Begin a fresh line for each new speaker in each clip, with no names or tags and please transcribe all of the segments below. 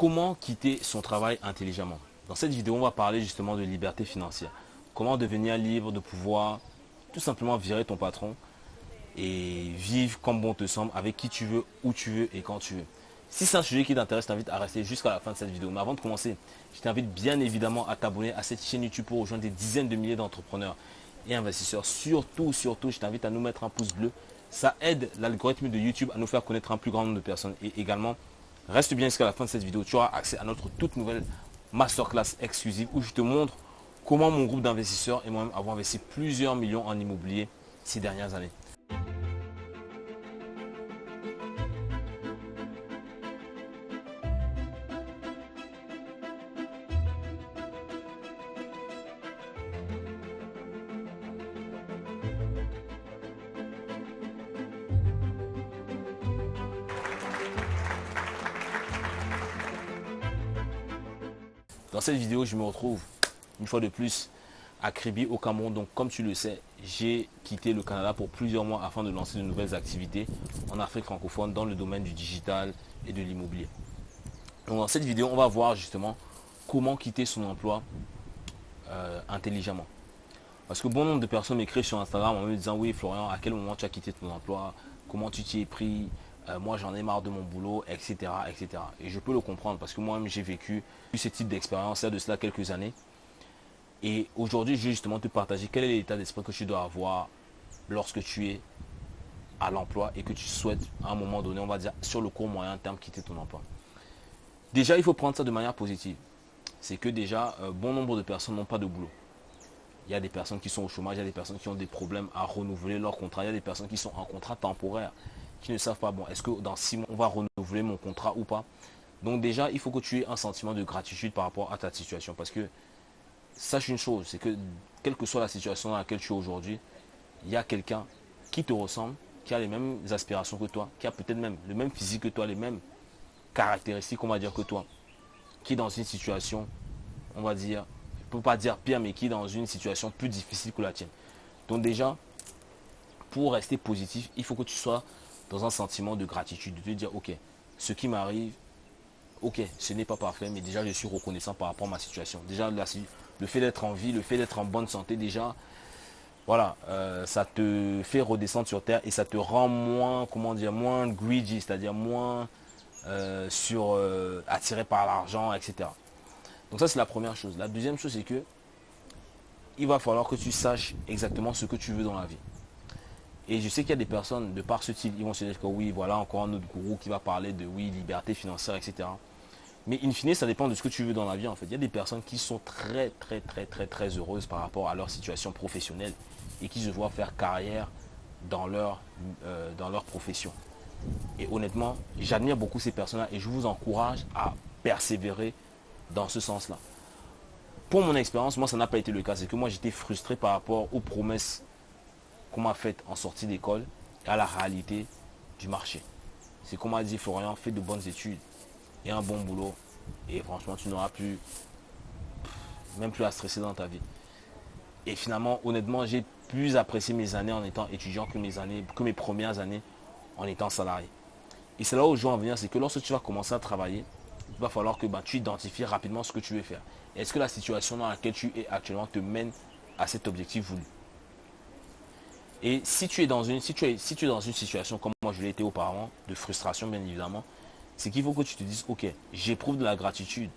Comment quitter son travail intelligemment Dans cette vidéo, on va parler justement de liberté financière. Comment devenir libre de pouvoir tout simplement virer ton patron et vivre comme bon te semble avec qui tu veux, où tu veux et quand tu veux. Si c'est un sujet qui t'intéresse, je t'invite à rester jusqu'à la fin de cette vidéo. Mais avant de commencer, je t'invite bien évidemment à t'abonner à cette chaîne YouTube pour rejoindre des dizaines de milliers d'entrepreneurs et investisseurs. Surtout, surtout, je t'invite à nous mettre un pouce bleu. Ça aide l'algorithme de YouTube à nous faire connaître un plus grand nombre de personnes. Et également, reste bien jusqu'à la fin de cette vidéo. Tu auras accès à notre toute nouvelle masterclass exclusive où je te montre comment mon groupe d'investisseurs et moi-même avons investi plusieurs millions en immobilier ces dernières années. Dans cette vidéo, je me retrouve une fois de plus à Kribi au Cameroun. Donc comme tu le sais, j'ai quitté le Canada pour plusieurs mois afin de lancer de nouvelles activités en Afrique francophone dans le domaine du digital et de l'immobilier. Donc dans cette vidéo, on va voir justement comment quitter son emploi euh, intelligemment. Parce que bon nombre de personnes m'écrivent sur Instagram en me disant oui Florian, à quel moment tu as quitté ton emploi, comment tu t'y es pris, euh, moi j'en ai marre de mon boulot, etc., etc. Et je peux le comprendre parce que moi-même j'ai vécu ce type d'expérience de cela quelques années. Et aujourd'hui, je vais justement te partager quel est l'état d'esprit que tu dois avoir lorsque tu es à l'emploi et que tu souhaites à un moment donné, on va dire sur le court moyen terme, quitter ton emploi. Déjà, il faut prendre ça de manière positive. C'est que déjà, euh, bon nombre de personnes n'ont pas de boulot. Il y a des personnes qui sont au chômage, il y a des personnes qui ont des problèmes à renouveler leur contrat, il y a des personnes qui sont en contrat temporaire qui ne savent pas, bon, est-ce que dans six mois, on va renouveler mon contrat ou pas? Donc déjà, il faut que tu aies un sentiment de gratitude par rapport à ta situation. Parce que, sache une chose, c'est que quelle que soit la situation dans laquelle tu es aujourd'hui, il y a quelqu'un qui te ressemble, qui a les mêmes aspirations que toi, qui a peut-être même le même physique que toi, les mêmes caractéristiques, on va dire, que toi, qui est dans une situation, on va dire, ne peut pas dire pire, mais qui est dans une situation plus difficile que la tienne. Donc déjà, pour rester positif, il faut que tu sois dans un sentiment de gratitude, de te dire, ok, ce qui m'arrive, ok, ce n'est pas parfait, mais déjà je suis reconnaissant par rapport à ma situation. Déjà, le fait d'être en vie, le fait d'être en bonne santé, déjà, voilà, euh, ça te fait redescendre sur terre et ça te rend moins, comment dire, moins greedy, c'est-à-dire moins euh, sur euh, attiré par l'argent, etc. Donc ça, c'est la première chose. La deuxième chose, c'est que il va falloir que tu saches exactement ce que tu veux dans la vie. Et je sais qu'il y a des personnes, de par ce type, ils vont se dire que oui, voilà encore un autre gourou qui va parler de oui, liberté financière, etc. Mais in fine, ça dépend de ce que tu veux dans la vie en fait. Il y a des personnes qui sont très très très très très heureuses par rapport à leur situation professionnelle et qui se voient faire carrière dans leur, euh, dans leur profession. Et honnêtement, j'admire beaucoup ces personnes-là et je vous encourage à persévérer dans ce sens-là. Pour mon expérience, moi ça n'a pas été le cas. C'est que moi j'étais frustré par rapport aux promesses qu'on m'a fait en sortie d'école à la réalité du marché. C'est qu'on m'a dit, Florian, fais de bonnes études et un bon boulot. Et franchement, tu n'auras plus, même plus à stresser dans ta vie. Et finalement, honnêtement, j'ai plus apprécié mes années en étant étudiant que mes années, que mes premières années en étant salarié. Et c'est là où je veux en venir, c'est que lorsque tu vas commencer à travailler, il va falloir que bah, tu identifies rapidement ce que tu veux faire. Est-ce que la situation dans laquelle tu es actuellement te mène à cet objectif voulu? Et si tu es dans une, si tu es, si tu es dans une situation comme moi je l'ai été auparavant, de frustration bien évidemment, c'est qu'il faut que tu te dises, ok, j'éprouve de la gratitude,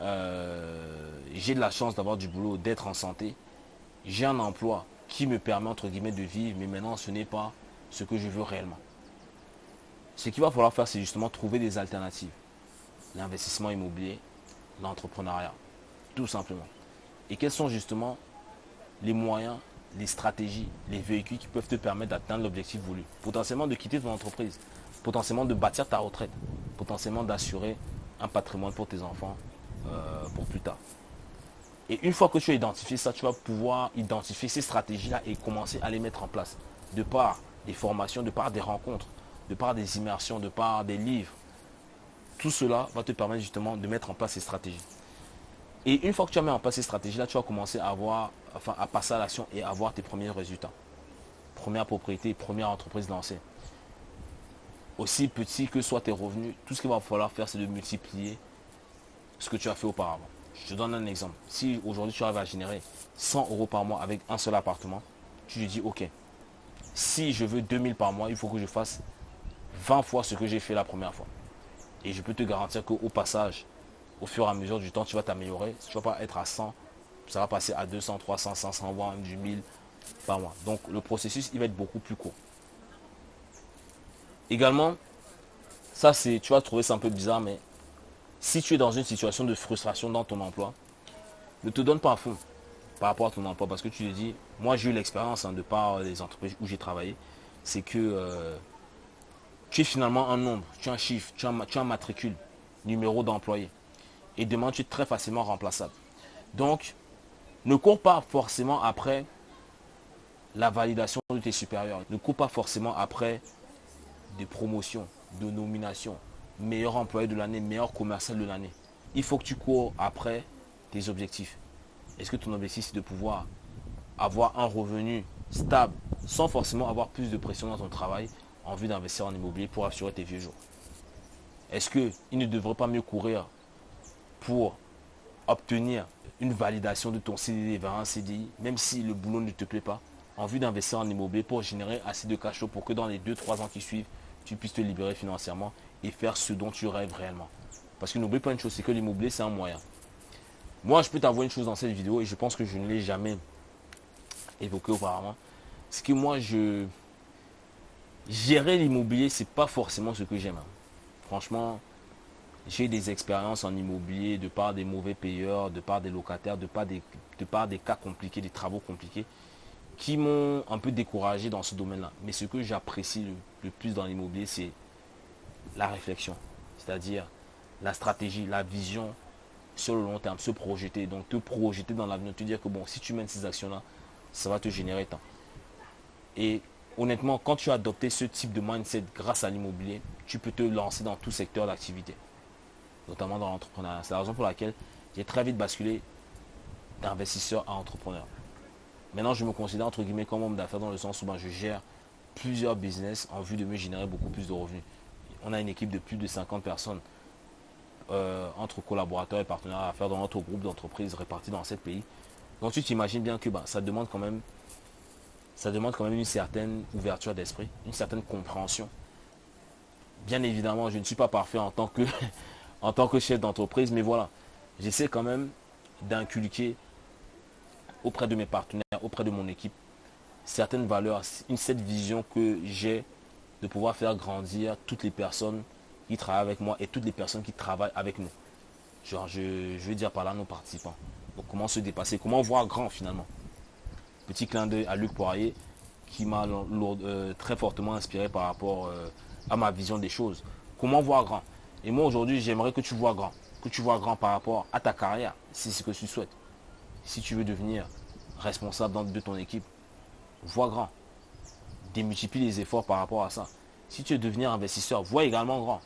euh, j'ai de la chance d'avoir du boulot, d'être en santé, j'ai un emploi qui me permet entre guillemets de vivre, mais maintenant ce n'est pas ce que je veux réellement. Ce qu'il va falloir faire, c'est justement trouver des alternatives. L'investissement immobilier, l'entrepreneuriat, tout simplement. Et quels sont justement les moyens les stratégies, les véhicules qui peuvent te permettre d'atteindre l'objectif voulu. Potentiellement de quitter ton entreprise, potentiellement de bâtir ta retraite, potentiellement d'assurer un patrimoine pour tes enfants euh, pour plus tard. Et une fois que tu as identifié ça, tu vas pouvoir identifier ces stratégies-là et commencer à les mettre en place. De par des formations, de par des rencontres, de par des immersions, de par des livres. Tout cela va te permettre justement de mettre en place ces stratégies. Et une fois que tu as mis en place ces stratégies-là, tu vas commencer à avoir, enfin, à passer à l'action et avoir tes premiers résultats. Première propriété, première entreprise lancée. aussi petit que soient tes revenus, tout ce qu'il va falloir faire, c'est de multiplier ce que tu as fait auparavant. Je te donne un exemple. Si aujourd'hui tu arrives à générer 100 euros par mois avec un seul appartement, tu te dis, ok, si je veux 2000 par mois, il faut que je fasse 20 fois ce que j'ai fait la première fois. Et je peux te garantir qu'au passage, au fur et à mesure du temps, tu vas t'améliorer. Tu ne vas pas être à 100, ça va passer à 200, 300, 500, voire même du 1000 par mois. Donc le processus, il va être beaucoup plus court. Également, ça c'est, tu vas trouver ça un peu bizarre, mais si tu es dans une situation de frustration dans ton emploi, ne te donne pas à fond par rapport à ton emploi parce que tu te dis, moi j'ai eu l'expérience hein, de par les entreprises où j'ai travaillé, c'est que euh, tu es finalement un nombre, tu as un chiffre, tu as, tu as un matricule, numéro d'employé. Et demain, tu es très facilement remplaçable. Donc, ne cours pas forcément après la validation de tes supérieurs. Ne cours pas forcément après des promotions, de nominations, meilleur employé de l'année, meilleur commercial de l'année. Il faut que tu cours après tes objectifs. Est-ce que ton objectif, c'est de pouvoir avoir un revenu stable sans forcément avoir plus de pression dans ton travail en vue d'investir en immobilier pour assurer tes vieux jours? Est-ce qu'il ne devrait pas mieux courir pour obtenir une validation de ton CDD vers un CDI, même si le boulot ne te plaît pas, en vue d'investir en immobilier pour générer assez de cash pour que dans les 2-3 ans qui suivent, tu puisses te libérer financièrement et faire ce dont tu rêves réellement. Parce que n'oublie pas une chose, c'est que l'immobilier, c'est un moyen. Moi, je peux t'avouer une chose dans cette vidéo et je pense que je ne l'ai jamais évoqué auparavant. C'est que moi, je... Gérer l'immobilier, c'est pas forcément ce que j'aime. Hein. Franchement, j'ai des expériences en immobilier de par des mauvais payeurs, de par des locataires, de par des, de des cas compliqués, des travaux compliqués qui m'ont un peu découragé dans ce domaine-là. Mais ce que j'apprécie le, plus dans l'immobilier, c'est la réflexion, c'est-à-dire la stratégie, la vision sur le long terme, se projeter, donc te projeter dans l'avenir, te dire que bon, si tu mènes ces actions-là, ça va te générer tant. Et honnêtement, quand tu as adopté ce type de mindset grâce à l'immobilier, tu peux te lancer dans tout secteur d'activité, notamment dans l'entrepreneuriat. C'est la raison pour laquelle j'ai très vite basculé d'investisseur à entrepreneur. Maintenant, je me considère entre guillemets comme homme d'affaires dans le sens où ben, je gère plusieurs business en vue de me générer beaucoup plus de revenus. On a une équipe de plus de 50 personnes euh, entre collaborateurs et partenaires à faire dans notre groupe d'entreprises répartis dans 7 pays. Donc tu t'imagines bien que ben, ça demande quand même ça demande quand même une certaine ouverture d'esprit, une certaine compréhension. Bien évidemment, je ne suis pas parfait en tant que, en tant que chef d'entreprise, mais voilà, j'essaie quand même d'inculquer auprès de mes partenaires, auprès de mon équipe, certaines valeurs, une, cette vision que j'ai de pouvoir faire grandir toutes les personnes qui travaillent avec moi et toutes les personnes qui travaillent avec nous. Genre, je, veux dire par là nos participants. Comment se dépasser, comment voir grand finalement. Petit clin d'œil à Luc Poirier qui m'a euh, très fortement inspiré par rapport euh, à ma vision des choses. Comment voir grand? Et moi aujourd'hui, j'aimerais que tu vois grand. Que tu vois grand par rapport à ta carrière, si c'est ce que tu souhaites si tu veux devenir responsable de ton équipe, vois grand. Démultiplie les efforts par rapport à ça. Si tu veux devenir investisseur, vois également grand.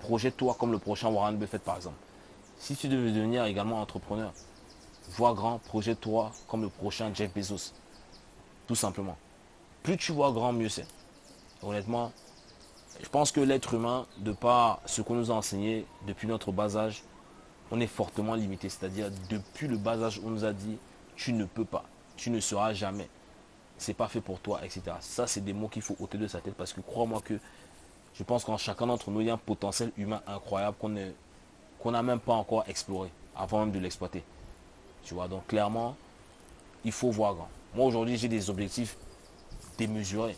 Projette-toi comme le prochain Warren Buffett par exemple. Si tu veux devenir également entrepreneur, vois grand, projette-toi comme le prochain Jeff Bezos. Tout simplement. Plus tu vois grand, mieux c'est. Honnêtement, je pense que l'être humain, de par ce qu'on nous a enseigné depuis notre bas âge, on est fortement limité. C'est-à-dire, depuis le bas âge, on nous a dit, tu ne peux pas, tu ne seras jamais. C'est pas fait pour toi, etc. Ça, c'est des mots qu'il faut ôter de sa tête parce que crois-moi que je pense qu'en chacun d'entre nous, il y a un potentiel humain incroyable qu'on qu'on n'a même pas encore exploré avant même de l'exploiter. Tu vois, donc clairement, il faut voir grand. Moi, aujourd'hui, j'ai des objectifs démesurés.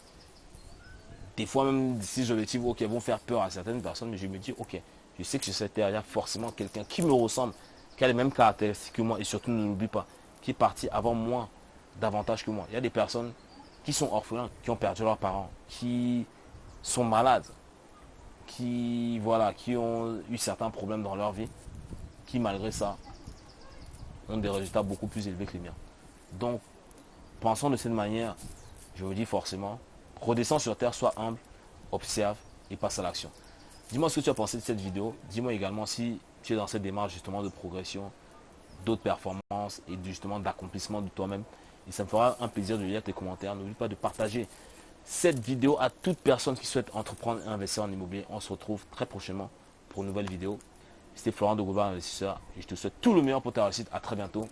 Des fois, même ces objectifs ok, vont faire peur à certaines personnes, mais je me dis, ok, je sais que sur cette terre, il y a forcément quelqu'un qui me ressemble, qui a les mêmes caractéristiques que moi, et surtout ne l'oublie pas, qui est parti avant moi davantage que moi. Il y a des personnes qui sont orphelins, qui ont perdu leurs parents, qui sont malades, qui, voilà, qui ont eu certains problèmes dans leur vie, qui malgré ça ont des résultats beaucoup plus élevés que les miens. Donc, pensons de cette manière, je vous dis forcément, redescends sur terre, sois humble, observe et passe à l'action. Dis-moi ce que tu as pensé de cette vidéo. Dis-moi également si tu es dans cette démarche justement de progression, d'autres performances et justement d'accomplissement de toi-même. Et ça me fera un plaisir de lire tes commentaires. N'oublie pas de partager cette vidéo à toute personne qui souhaite entreprendre et investir en immobilier. On se retrouve très prochainement pour une nouvelle vidéo. C'était Florent de Gouverne Investisseur et je te souhaite tout le meilleur pour ta réussite. À très bientôt.